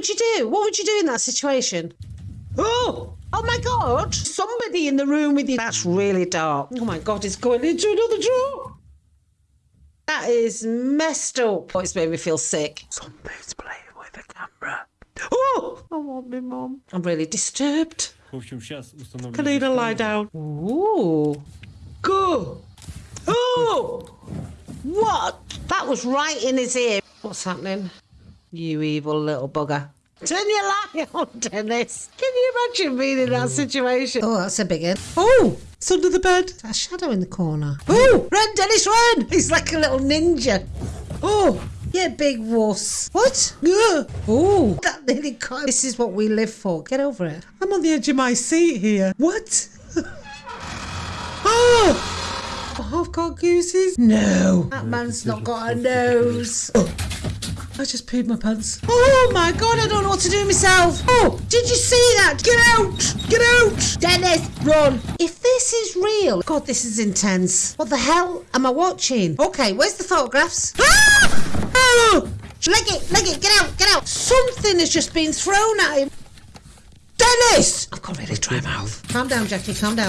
would you do? What would you do in that situation? Oh, oh my God! Somebody in the room with you. That's really dark. Oh my God, it's going into another drawer. That is messed up. Oh, it's made me feel sick. Somebody's playing with the camera. Oh, I want me, Mom. I'm really disturbed. Can you lie down. Ooh. Go. Oh! What? That was right in his ear. What's happening? You evil little bugger. Turn your light on, Dennis. Can you imagine being in that situation? Oh, that's a big one. Oh, it's under the bed. A shadow in the corner. Oh, run, Dennis, run! He's like a little ninja. Oh, yeah, big wuss. What? Ugh. Oh, that nearly caught. This is what we live for. Get over it. I'm on the edge of my seat here. What? oh! I've got gooses? No. That man's not got a nose. Oh. I just peed my pants. Oh my god, I don't know what to do myself. Oh, did you see that? Get out! Get out! Dennis, run! If this is real, God, this is intense. What the hell am I watching? Okay, where's the photographs? Ah! Oh! Leg it, leg it, get out, get out! Something has just been thrown at him. Dennis! I've got really dry mouth. Calm down, Jackie, calm down.